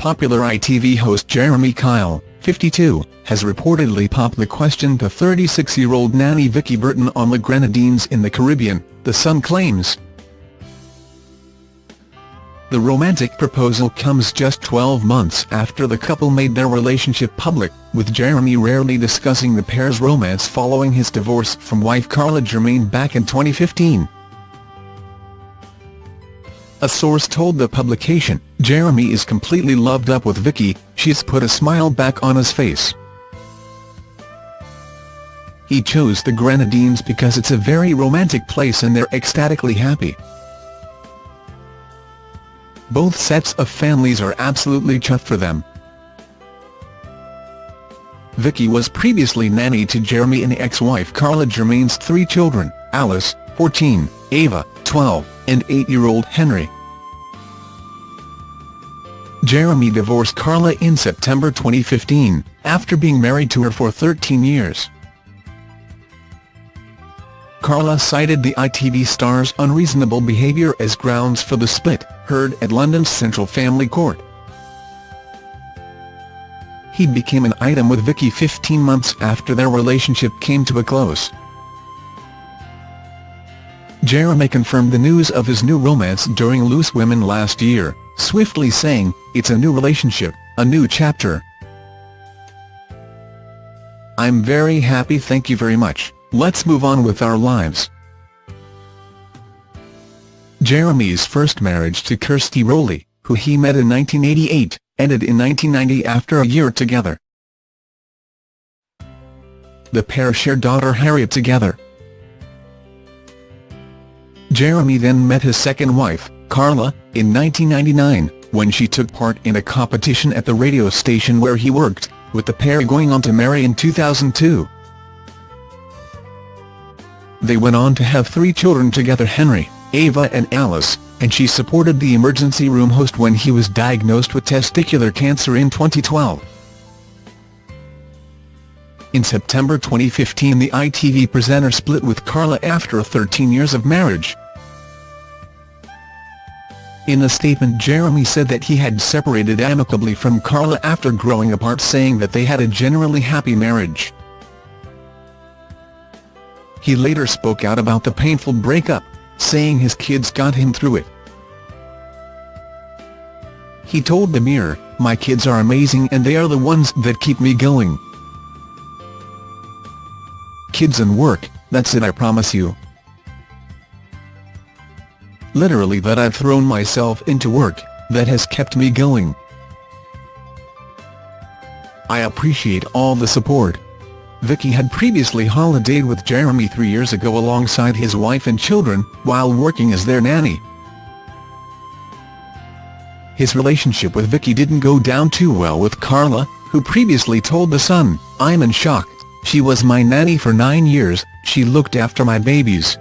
popular ITV host Jeremy Kyle, 52, has reportedly popped the question to 36-year-old nanny Vicky Burton on the Grenadines in the Caribbean, The Sun claims. The romantic proposal comes just 12 months after the couple made their relationship public, with Jeremy rarely discussing the pair's romance following his divorce from wife Carla Germaine back in 2015. A source told the publication, Jeremy is completely loved up with Vicky, she's put a smile back on his face. He chose the Grenadines because it's a very romantic place and they're ecstatically happy. Both sets of families are absolutely chuffed for them. Vicky was previously nanny to Jeremy and ex-wife Carla Germaine's three children, Alice, 14, Ava, 12, and 8-year-old Henry. Jeremy divorced Carla in September 2015, after being married to her for 13 years. Carla cited the ITV star's unreasonable behaviour as grounds for the split, heard at London's Central Family Court. He became an item with Vicky 15 months after their relationship came to a close. Jeremy confirmed the news of his new romance during Loose Women last year, swiftly saying, it's a new relationship, a new chapter. I'm very happy thank you very much, let's move on with our lives. Jeremy's first marriage to Kirsty Rowley, who he met in 1988, ended in 1990 after a year together. The pair share daughter Harriet together. Jeremy then met his second wife, Carla, in 1999, when she took part in a competition at the radio station where he worked, with the pair going on to marry in 2002. They went on to have three children together Henry, Ava and Alice, and she supported the emergency room host when he was diagnosed with testicular cancer in 2012. In September 2015 the ITV presenter split with Carla after 13 years of marriage. In a statement Jeremy said that he had separated amicably from Carla after growing apart saying that they had a generally happy marriage. He later spoke out about the painful breakup, saying his kids got him through it. He told the Mirror, my kids are amazing and they are the ones that keep me going. Kids and work, that's it I promise you literally that I've thrown myself into work, that has kept me going. I appreciate all the support. Vicky had previously holidayed with Jeremy three years ago alongside his wife and children, while working as their nanny. His relationship with Vicky didn't go down too well with Carla, who previously told The Sun, I'm in shock, she was my nanny for nine years, she looked after my babies.